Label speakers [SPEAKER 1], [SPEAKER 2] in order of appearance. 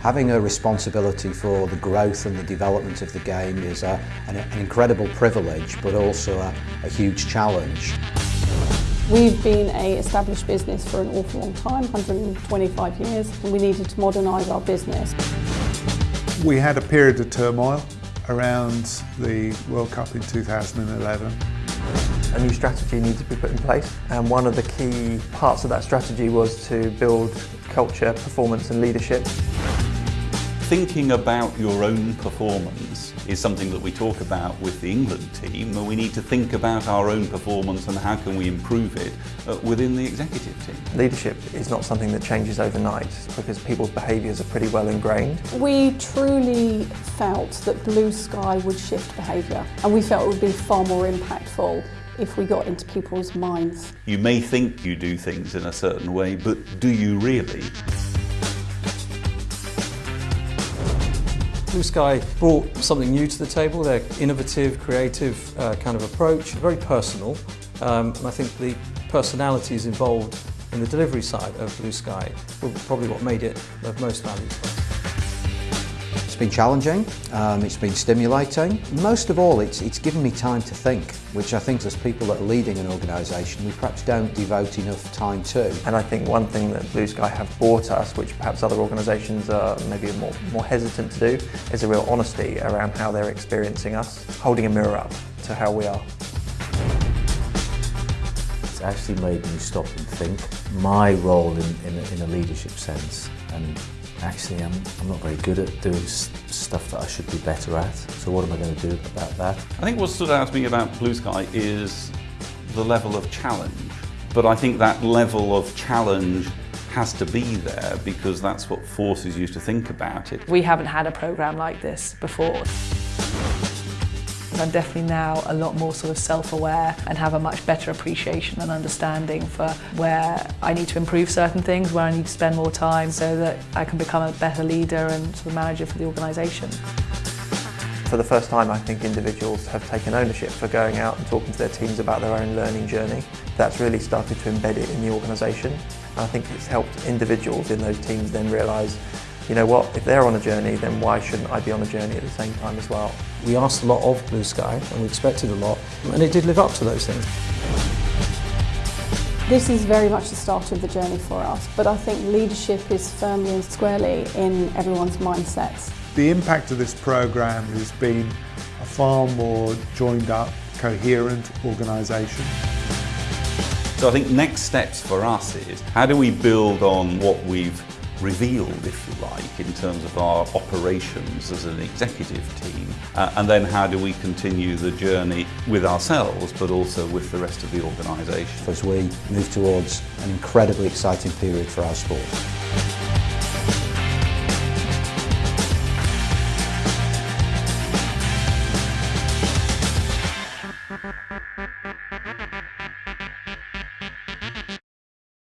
[SPEAKER 1] Having a responsibility for the growth and the development of the game is a, an, an, incredible privilege but also a, a huge challenge.
[SPEAKER 2] We've been a established business for an awful long time, 125 years, and we needed to modernise our business.
[SPEAKER 3] We had a period of turmoil around the World Cup in 2011.
[SPEAKER 4] A new strategy needed to be put in place and one of the key parts of that strategy was to build culture, performance and leadership.
[SPEAKER 5] Thinking about your own performance is something that we talk about with the England team and we need to think about our own performance and how can we improve it uh, within the executive team.
[SPEAKER 4] Leadership is not something that changes overnight because people's behaviours are pretty well ingrained.
[SPEAKER 2] We truly felt that Blue Sky would shift behaviour and we felt it would be far more impactful if we got into people's minds.
[SPEAKER 5] You may think you do things in a certain way, but do you really?
[SPEAKER 6] Blue Sky brought something new to the table, their innovative, creative uh, kind of approach, very personal, um, and I think the personalities involved in the delivery side of Blue Sky were probably what made it of most value to us
[SPEAKER 1] been challenging, um, it's been stimulating. Most of all, it's, it's given me time to think, which I think as people that are leading an organisation, we perhaps don't devote enough time to.
[SPEAKER 4] And I think one thing that Blue Sky have brought us, which perhaps other organisations are maybe more, more hesitant to do, is a real honesty around how they're experiencing us, holding a mirror up to how we are.
[SPEAKER 7] It's actually made me stop and think. My role in, in, in a leadership sense and actually I'm, I'm not very good at doing stuff that I should be better at. So what am I going to do about that?
[SPEAKER 5] I think what stood out to me about Blue Sky is the level of challenge. But I think that level of challenge has to be there because that's what forces you to think about it.
[SPEAKER 8] We haven't had a programme like this before. I'm definitely now a lot more sort of self-aware and have a much better appreciation and understanding for where I need to improve certain things, where I need to spend more time so that I can become a better leader and sort of manager for the organisation.
[SPEAKER 4] For the first time, I think individuals have taken ownership for going out and talking to their teams about their own learning journey. That's really started to embed it in the organisation. I think it's helped individuals in those teams then realise you know what, if they're on a journey, then why shouldn't I be on a journey at the same time as well?
[SPEAKER 6] We asked a lot of Blue Sky and we expected a lot and it did live up to those things.
[SPEAKER 2] This is very much the start of the journey for us, but I think leadership is firmly and squarely in everyone's mindsets.
[SPEAKER 3] The impact of this programme has been a far more joined up, coherent organisation.
[SPEAKER 5] So I think next steps for us is how do we build on what we've revealed, if you like, in terms of our operations as an executive team, uh, and then how do we continue the journey with ourselves, but also with the rest of the organisation.
[SPEAKER 1] As we move towards an incredibly exciting period for our sport.